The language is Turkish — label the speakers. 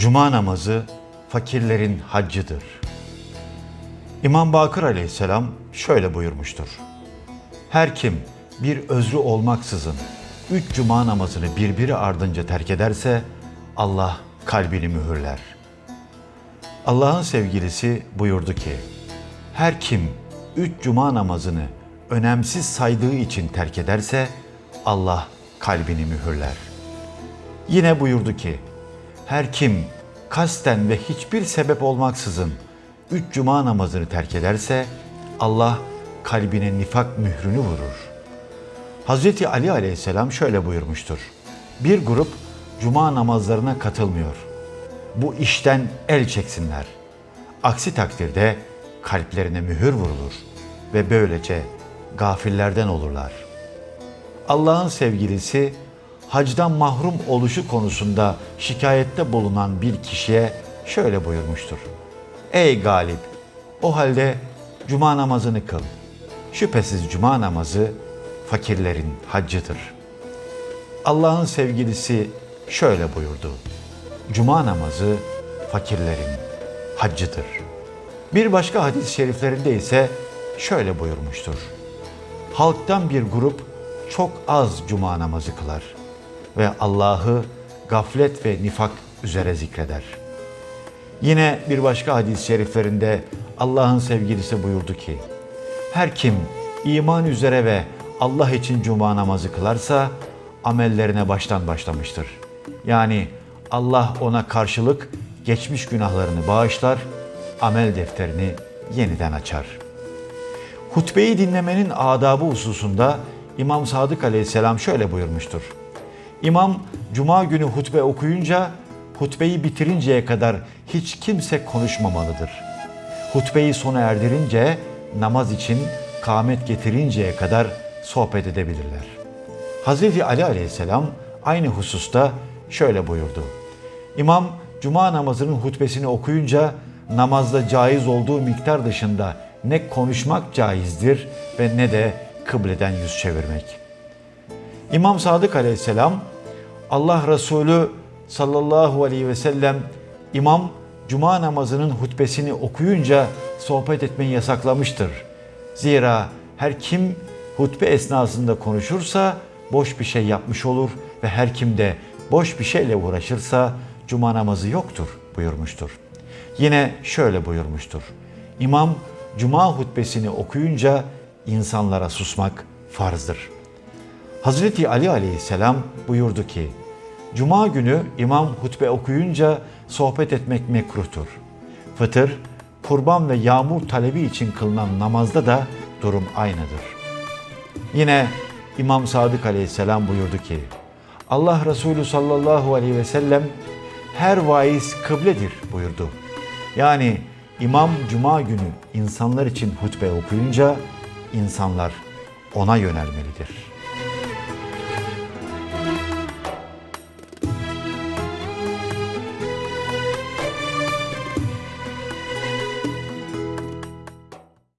Speaker 1: Cuma namazı fakirlerin haccıdır. İmam Bakır aleyhisselam şöyle buyurmuştur. Her kim bir özrü olmaksızın üç cuma namazını birbiri ardınca terk ederse Allah kalbini mühürler. Allah'ın sevgilisi buyurdu ki, her kim üç cuma namazını önemsiz saydığı için terk ederse Allah kalbini mühürler. Yine buyurdu ki, her kim kasten ve hiçbir sebep olmaksızın üç cuma namazını terk ederse Allah kalbine nifak mührünü vurur. Hazreti Ali aleyhisselam şöyle buyurmuştur. Bir grup cuma namazlarına katılmıyor. Bu işten el çeksinler. Aksi takdirde kalplerine mühür vurulur ve böylece gafillerden olurlar. Allah'ın sevgilisi hacdan mahrum oluşu konusunda şikayette bulunan bir kişiye şöyle buyurmuştur. Ey galip! O halde cuma namazını kıl. Şüphesiz cuma namazı fakirlerin haccıdır. Allah'ın sevgilisi şöyle buyurdu. Cuma namazı fakirlerin haccıdır. Bir başka hadis-i şeriflerinde ise şöyle buyurmuştur. Halktan bir grup çok az cuma namazı kılar ve Allah'ı gaflet ve nifak üzere zikreder. Yine bir başka hadis-i şeriflerinde Allah'ın sevgilisi buyurdu ki, her kim iman üzere ve Allah için cuma namazı kılarsa amellerine baştan başlamıştır. Yani Allah ona karşılık geçmiş günahlarını bağışlar, amel defterini yeniden açar. Hutbeyi dinlemenin adabı hususunda İmam Sadık Aleyhisselam şöyle buyurmuştur. İmam cuma günü hutbe okuyunca hutbeyi bitirinceye kadar hiç kimse konuşmamalıdır. Hutbeyi sona erdirince namaz için kâmet getirinceye kadar sohbet edebilirler. Hazreti Ali Aleyhisselam aynı hususta şöyle buyurdu. İmam cuma namazının hutbesini okuyunca namazda caiz olduğu miktar dışında ne konuşmak caizdir ve ne de kıbleden yüz çevirmek. İmam Sadık Aleyhisselam Allah Resulü sallallahu aleyhi ve sellem imam cuma namazının hutbesini okuyunca sohbet etmeyi yasaklamıştır. Zira her kim hutbe esnasında konuşursa boş bir şey yapmış olur ve her kim de boş bir şeyle uğraşırsa cuma namazı yoktur buyurmuştur. Yine şöyle buyurmuştur. İmam cuma hutbesini okuyunca insanlara susmak farzdır. Hazreti Ali aleyhisselam buyurdu ki, Cuma günü imam hutbe okuyunca sohbet etmek mekruhtur. Fıtır, kurban ve yağmur talebi için kılınan namazda da durum aynıdır. Yine İmam Sadık aleyhisselam buyurdu ki, Allah Resulü sallallahu aleyhi ve sellem her vaiz kıbledir buyurdu. Yani imam cuma günü insanlar için hutbe okuyunca insanlar ona yönelmelidir.''